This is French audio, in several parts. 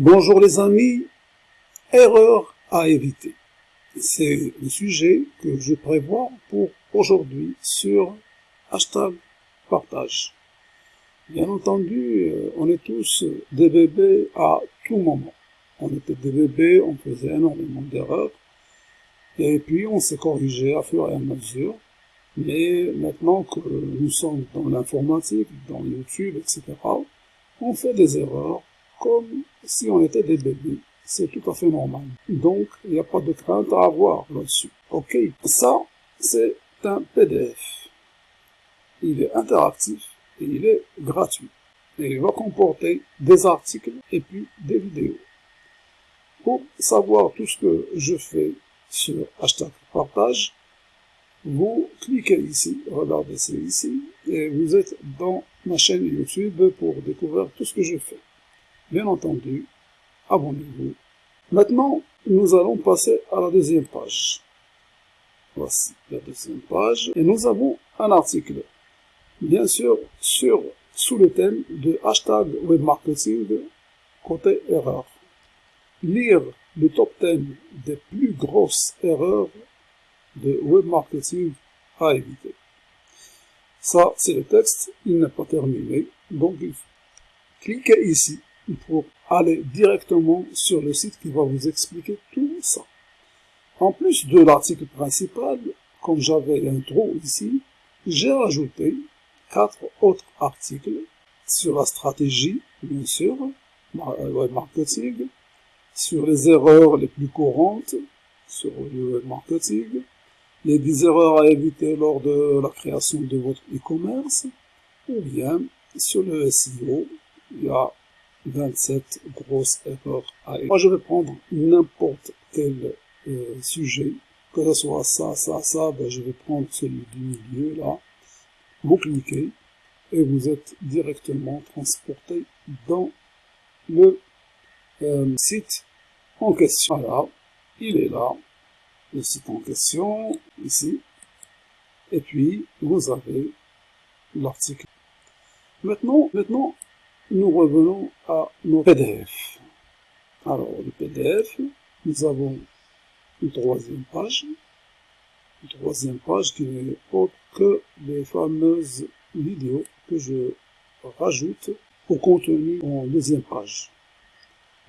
Bonjour les amis, erreur à éviter. C'est le sujet que je prévois pour aujourd'hui sur hashtag partage. Bien entendu, euh, on est tous des bébés à tout moment. On était des bébés, on faisait énormément d'erreurs, et puis on s'est corrigé à fur et à mesure. Mais maintenant que nous sommes dans l'informatique, dans YouTube, etc., on fait des erreurs comme si on était des bébés. C'est tout à fait normal. Donc, il n'y a pas de crainte à avoir là-dessus. Ok, ça, c'est un PDF. Il est interactif et il est gratuit. Et il va comporter des articles et puis des vidéos. Pour savoir tout ce que je fais sur hashtag partage, vous cliquez ici, regardez c'est ici, et vous êtes dans ma chaîne YouTube pour découvrir tout ce que je fais. Bien entendu, abonnez-vous. Maintenant, nous allons passer à la deuxième page. Voici la deuxième page. Et nous avons un article. Bien sûr, sur, sous le thème de hashtag webmarketing côté erreur. Lire le top 10 des plus grosses erreurs de webmarketing à éviter. Ça, c'est le texte. Il n'est pas terminé. Donc, cliquez ici pour aller directement sur le site qui va vous expliquer tout ça. En plus de l'article principal, comme j'avais l'intro ici, j'ai rajouté quatre autres articles sur la stratégie, bien sûr, web marketing, sur les erreurs les plus courantes sur le marketing, les 10 erreurs à éviter lors de la création de votre e-commerce, ou bien sur le SEO, il y a 27 grosses erreurs à Moi, je vais prendre n'importe quel euh, sujet, que ce soit ça, ça, ça, ben, je vais prendre celui du milieu, là. Vous cliquez et vous êtes directement transporté dans le euh, site en question. Voilà, il est là, le site en question, ici. Et puis, vous avez l'article. Maintenant, maintenant, nous revenons à nos PDF. Alors, le PDF, nous avons une troisième page. Une troisième page qui n'est autre que les fameuses vidéos que je rajoute au contenu en deuxième page.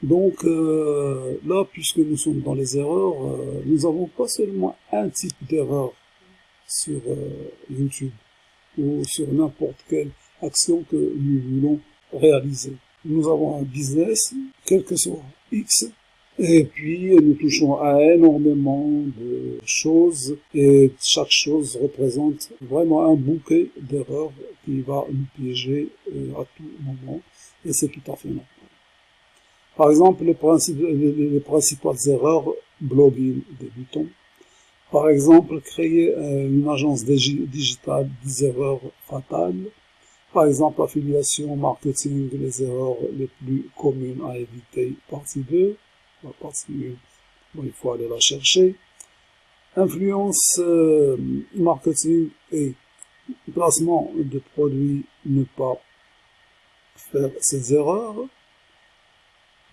Donc euh, là, puisque nous sommes dans les erreurs, euh, nous avons pas seulement un type d'erreur sur euh, YouTube ou sur n'importe quelle action que nous voulons réaliser. Nous avons un business, quel que soit X, et puis nous touchons à énormément de choses et chaque chose représente vraiment un bouquet d'erreurs qui va nous piéger euh, à tout moment et c'est tout à fait normal. Par exemple, les, les, principales erreurs, blogging débutant. Par exemple, créer euh, une agence digitale, des erreurs fatales. Par exemple, affiliation, marketing, les erreurs les plus communes à éviter, partie 2. La partie 1, bon, il faut aller la chercher. Influence, euh, marketing et placement de produits, ne pas faire ces erreurs.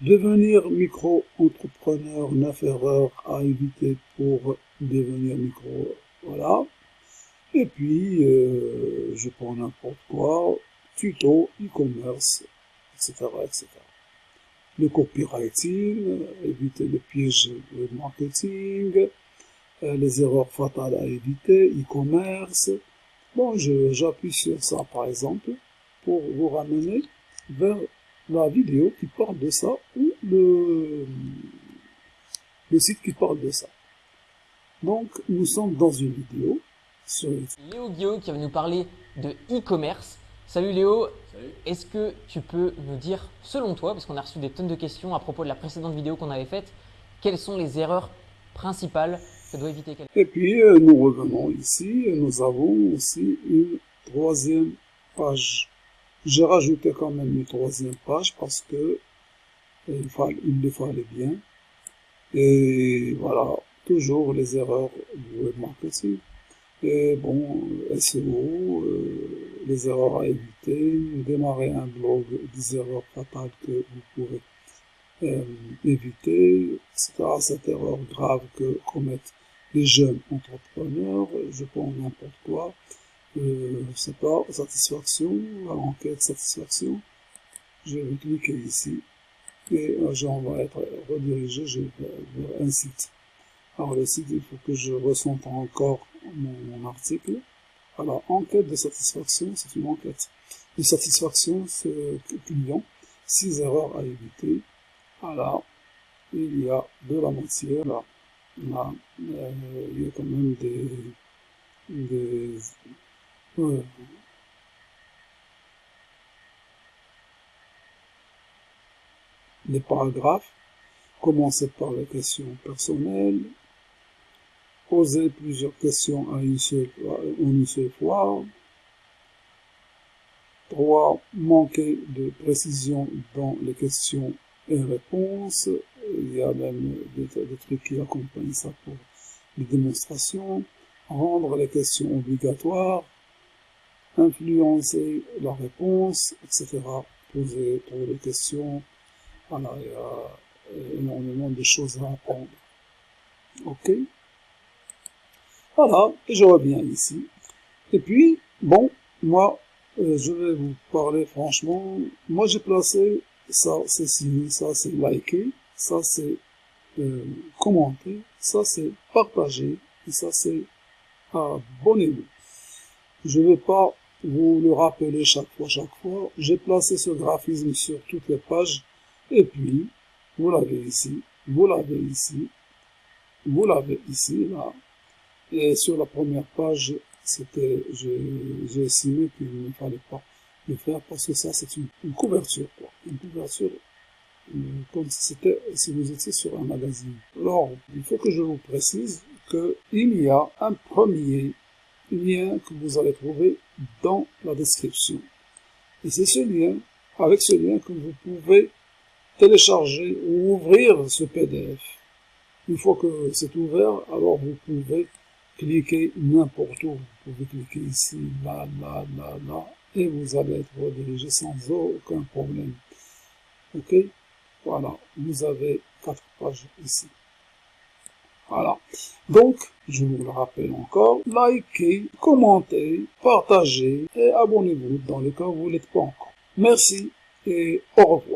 Devenir micro-entrepreneur, 9 erreurs à éviter pour devenir micro, voilà. Et puis, euh, je prends n'importe quoi, tuto, e-commerce, etc., etc. Le copywriting, éviter le piège de marketing, euh, les erreurs fatales à éviter, e-commerce. Bon, j'appuie sur ça, par exemple, pour vous ramener vers la vidéo qui parle de ça ou le, le site qui parle de ça. Donc, nous sommes dans une vidéo Léo Guillaume qui va nous parler de e-commerce. Salut Léo, est-ce que tu peux nous dire, selon toi, parce qu'on a reçu des tonnes de questions à propos de la précédente vidéo qu'on avait faite, quelles sont les erreurs principales que doit éviter quelqu'un? Et puis, euh, nous revenons ici, nous avons aussi une troisième page. J'ai rajouté quand même une troisième page parce que euh, il, fallait, il le fallait bien. Et voilà, toujours les erreurs du web marketing. Et bon, SEO, euh, les erreurs à éviter, démarrer un blog, des erreurs fatales que vous pouvez euh, éviter, etc. Cette erreur grave que commettent les jeunes entrepreneurs, je prends n'importe quoi, euh, pas, satisfaction, la enquête satisfaction, je vais cliquer ici, et l'agent va être redirigé vers un site. Alors le site, il faut que je ressente encore mon, article. Alors, enquête de satisfaction, c'est une enquête de satisfaction client, six erreurs à éviter. Alors, il y a de la matière, là, euh, il y a quand même des, des paragraphes, commencer par les questions personnelles, poser plusieurs questions à une seule, en une seule fois, 3. Manquer de précision dans les questions et réponses. Il y a même des, trucs qui accompagnent ça pour les démonstrations. Rendre les questions obligatoires. Influencer la réponse, etc. Poser trop de questions. Voilà, il y a énormément de choses à apprendre. Ok? Voilà, et je reviens ici. Et puis, bon, moi, euh, je vais vous parler franchement. Moi, j'ai placé ça, c'est signé, ça, c'est liké, ça, c'est euh, commenter, ça, c'est partager, et ça, c'est abonnez-vous. Je ne vais pas vous le rappeler chaque fois, chaque fois. J'ai placé ce graphisme sur toutes les pages, et puis, vous l'avez ici, vous l'avez ici, vous l'avez ici, là, et sur la première page, c'était, j'ai estimé qu'il ne fallait pas le faire parce que ça, c'est une, couverture, quoi. Une couverture euh, comme si c'était, si vous étiez sur un magazine. Alors, il faut que je vous précise qu'il y a un premier lien que vous allez trouver dans la description. Et c'est ce lien, avec ce lien que vous pouvez télécharger ou ouvrir ce PDF. Une fois que c'est ouvert, alors vous pouvez cliquez n'importe où. Vous pouvez cliquer ici, là, là, là, là, et vous allez être redirigé sans aucun problème. Ok? Voilà, vous avez quatre pages ici. Voilà. Donc, je vous le rappelle encore, likez, commentez, partagez et abonnez-vous dans le cas où vous n'êtes pas encore. Merci et au revoir.